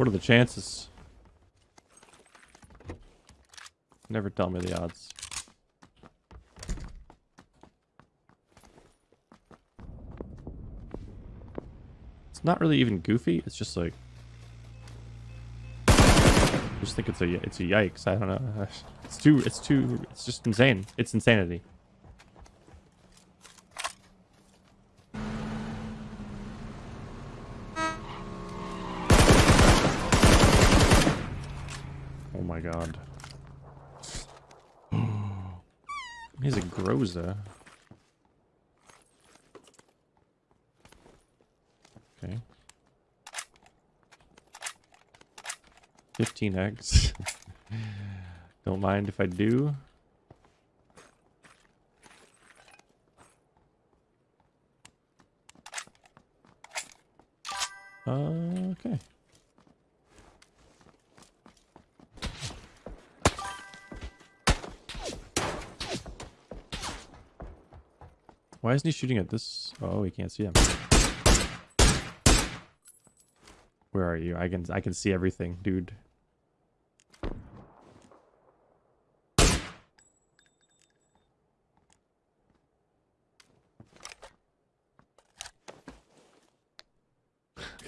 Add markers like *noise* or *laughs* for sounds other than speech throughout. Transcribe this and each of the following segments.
What are the chances? Never tell me the odds. It's not really even goofy. It's just like I just think it's a it's a yikes. I don't know. *laughs* It's too it's too it's just insane. It's insanity. Oh my god. He's a Groza. Okay. 15x. *laughs* Don't mind if I do. Uh, okay. Why isn't he shooting at this? Oh, he can't see him. Where are you? I can I can see everything, dude. *laughs*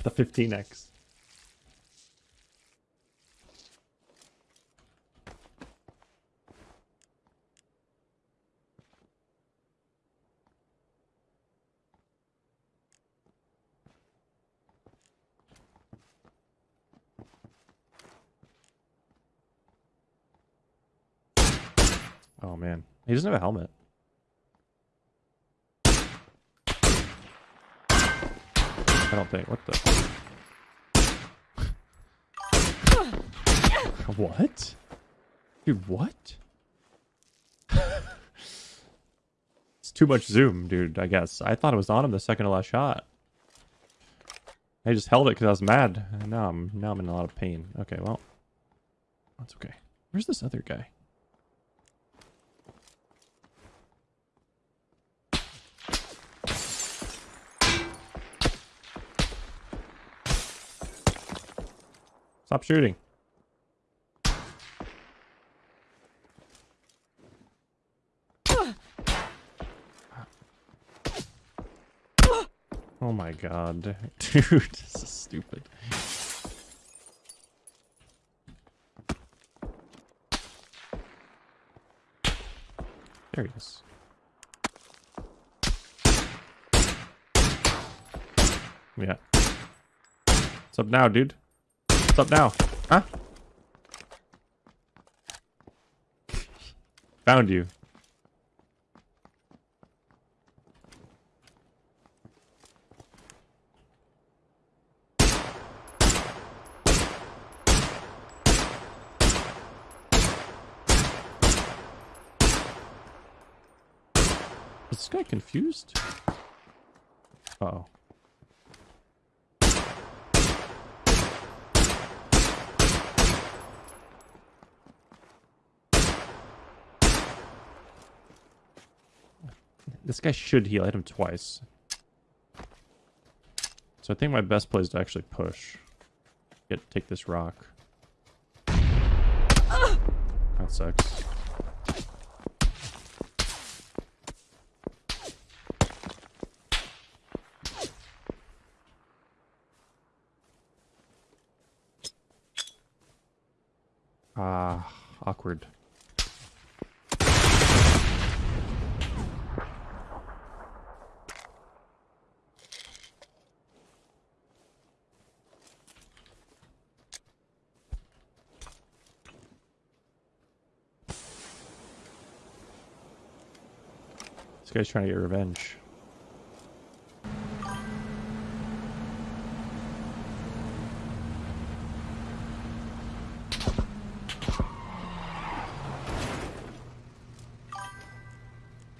the 15x. Oh man, he doesn't have a helmet. I don't think. What the? *laughs* what? Dude, what? *laughs* it's too much zoom, dude. I guess I thought it was on him the second to last shot. I just held it because I was mad. Now I'm now I'm in a lot of pain. Okay, well, that's okay. Where's this other guy? Stop shooting. Oh my god. *laughs* Dude, this is stupid. There he is. Yeah. What's up now, dude? What's up now? Huh? Found you. Is this guy confused? Uh oh. This guy should heal. I hit him twice. So I think my best play is to actually push. Get take this rock. That sucks. Ah, awkward. This guy's trying to get revenge.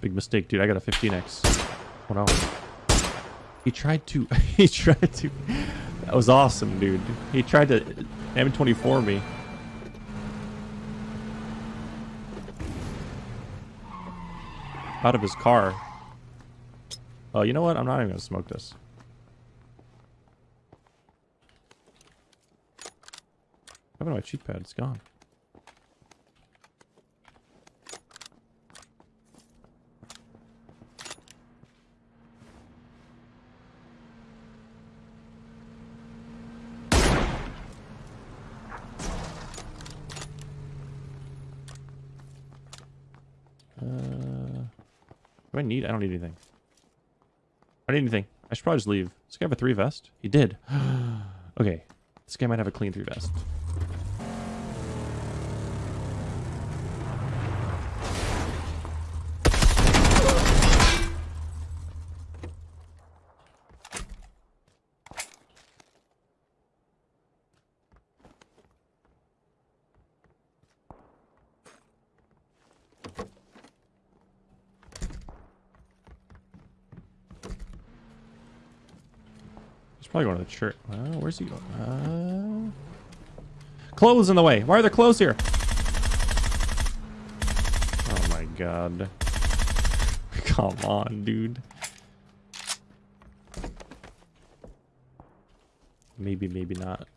Big mistake, dude. I got a 15x. Oh no. He tried to... *laughs* he tried to... That was awesome, dude. He tried to M24 me. Out of his car. Oh, you know what? I'm not even gonna smoke this. happened to my cheek pad? It's gone. I need? I don't need anything. I don't need anything. I should probably just leave. This guy have a three vest? He did. *gasps* okay. This guy might have a clean three vest. Probably going to the church. Uh, where's he going? Uh... Clothes in the way. Why are there clothes here? Oh my god. *laughs* Come on, dude. Maybe, maybe not.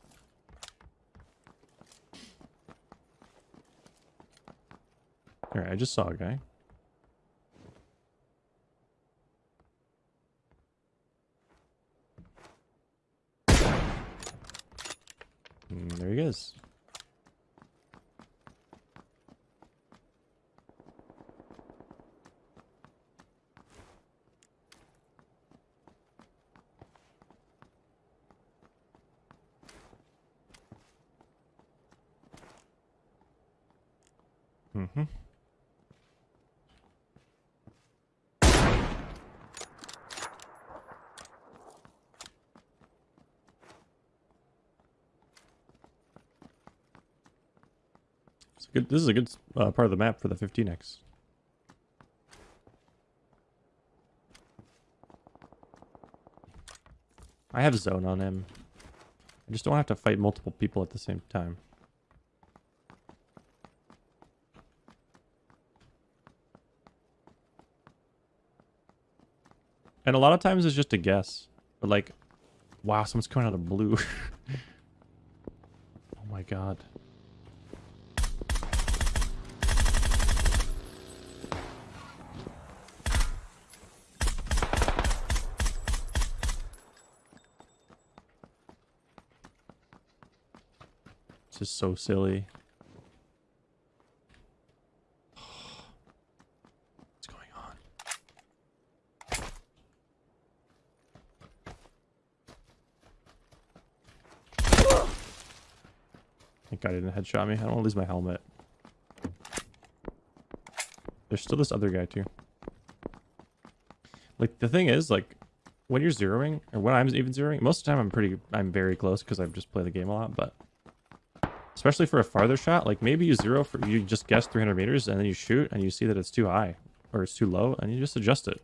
Alright, I just saw a guy. Is. Mm-hmm. Good. This is a good uh, part of the map for the 15x. I have zone on him. I just don't have to fight multiple people at the same time. And a lot of times it's just a guess. But like, wow, someone's coming out of blue. *laughs* oh my god. Is so silly. What's going on? Thank God he didn't headshot me. I don't want to lose my helmet. There's still this other guy too. Like the thing is, like when you're zeroing, or when I'm even zeroing, most of the time I'm pretty, I'm very close because I've just played the game a lot. But especially for a farther shot, like maybe you zero for you just guess 300 meters and then you shoot and you see that it's too high or it's too low and you just adjust it.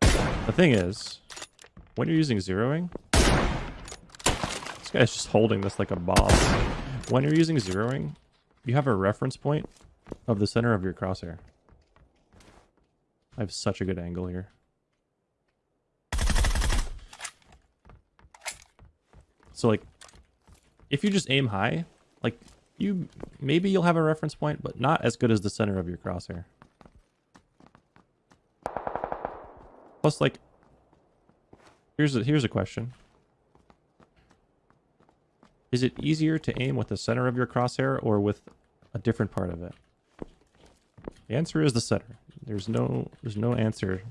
The thing is, when you're using zeroing, this guy's just holding this like a boss. When you're using zeroing, you have a reference point of the center of your crosshair. I have such a good angle here. So like, if you just aim high, like you, maybe you'll have a reference point, but not as good as the center of your crosshair. Plus like, here's a, here's a question. Is it easier to aim with the center of your crosshair or with a different part of it? The answer is the center. There's no there's no answer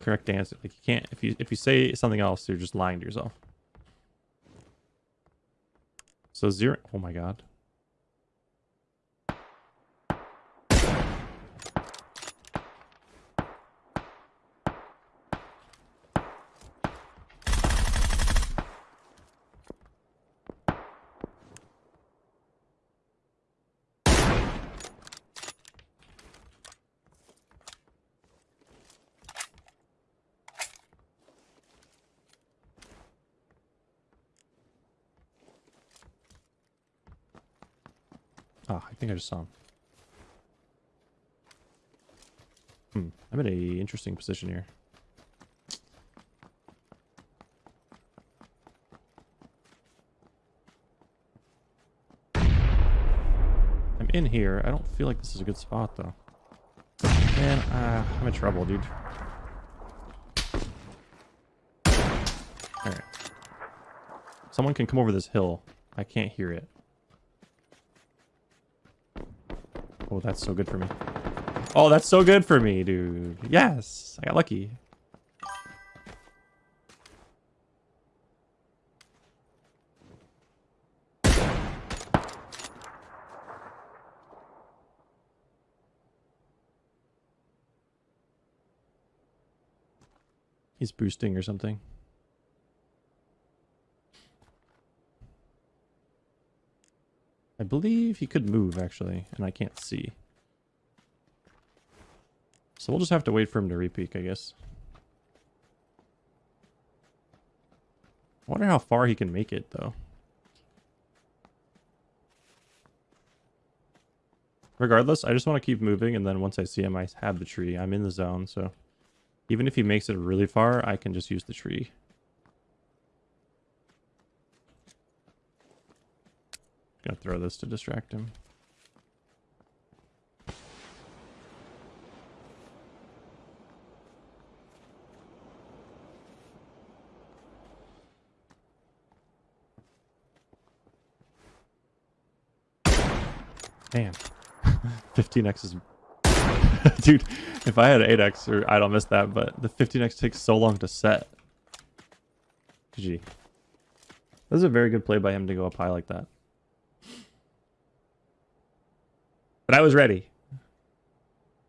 correct answer. Like you can't if you if you say something else, you're just lying to yourself. So zero oh my god. Ah, I think I just saw him. Hmm, I'm in a interesting position here. I'm in here. I don't feel like this is a good spot, though. Man, uh, I'm in trouble, dude. Alright. Someone can come over this hill. I can't hear it. Oh, that's so good for me. Oh, that's so good for me, dude. Yes, I got lucky. He's boosting or something. I believe he could move, actually, and I can't see. So we'll just have to wait for him to repeak, I guess. I wonder how far he can make it, though. Regardless, I just want to keep moving, and then once I see him, I have the tree. I'm in the zone, so... Even if he makes it really far, I can just use the tree. Gonna throw this to distract him. Man, *laughs* 15x is *laughs* Dude, if I had 8x, or I don't miss that, but the 15x takes so long to set. GG. This is a very good play by him to go up high like that. But I was ready.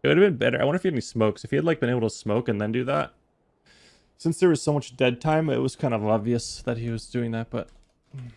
It would have been better. I wonder if he had any smokes. If he had like been able to smoke and then do that. Since there was so much dead time, it was kind of obvious that he was doing that, but... Hmm.